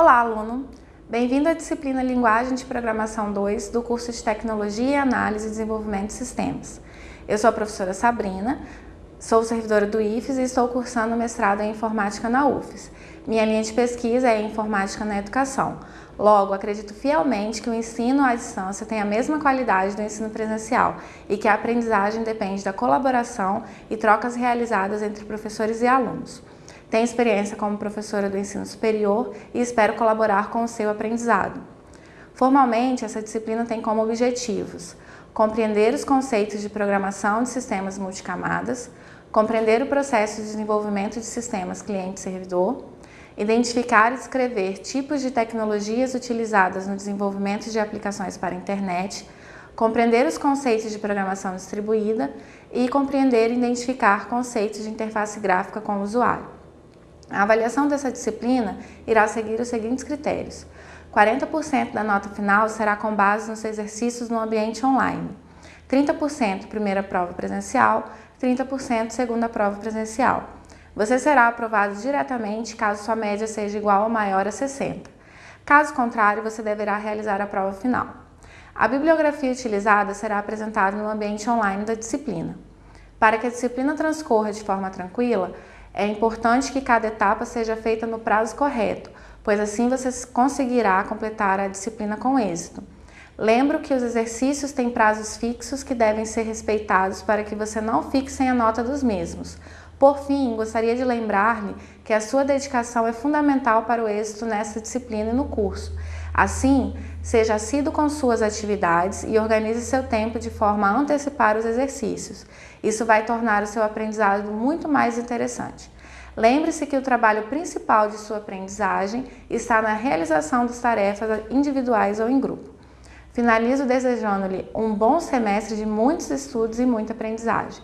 Olá, aluno! Bem-vindo à disciplina Linguagem de Programação 2 do curso de Tecnologia Análise e Desenvolvimento de Sistemas. Eu sou a professora Sabrina, sou servidora do IFES e estou cursando mestrado em Informática na UFES. Minha linha de pesquisa é Informática na Educação. Logo, acredito fielmente que o ensino à distância tem a mesma qualidade do ensino presencial e que a aprendizagem depende da colaboração e trocas realizadas entre professores e alunos. Tenho experiência como professora do ensino superior e espero colaborar com o seu aprendizado. Formalmente, essa disciplina tem como objetivos compreender os conceitos de programação de sistemas multicamadas, compreender o processo de desenvolvimento de sistemas cliente-servidor, identificar e descrever tipos de tecnologias utilizadas no desenvolvimento de aplicações para a internet, compreender os conceitos de programação distribuída e compreender e identificar conceitos de interface gráfica com o usuário. A avaliação dessa disciplina irá seguir os seguintes critérios. 40% da nota final será com base nos exercícios no ambiente online. 30% primeira prova presencial, 30% segunda prova presencial. Você será aprovado diretamente caso sua média seja igual ou maior a 60. Caso contrário, você deverá realizar a prova final. A bibliografia utilizada será apresentada no ambiente online da disciplina. Para que a disciplina transcorra de forma tranquila, é importante que cada etapa seja feita no prazo correto, pois assim você conseguirá completar a disciplina com êxito. Lembro que os exercícios têm prazos fixos que devem ser respeitados para que você não fique sem a nota dos mesmos. Por fim, gostaria de lembrar-lhe que a sua dedicação é fundamental para o êxito nessa disciplina e no curso. Assim, seja assíduo com suas atividades e organize seu tempo de forma a antecipar os exercícios. Isso vai tornar o seu aprendizado muito mais interessante. Lembre-se que o trabalho principal de sua aprendizagem está na realização das tarefas individuais ou em grupo. Finalizo desejando-lhe um bom semestre de muitos estudos e muita aprendizagem.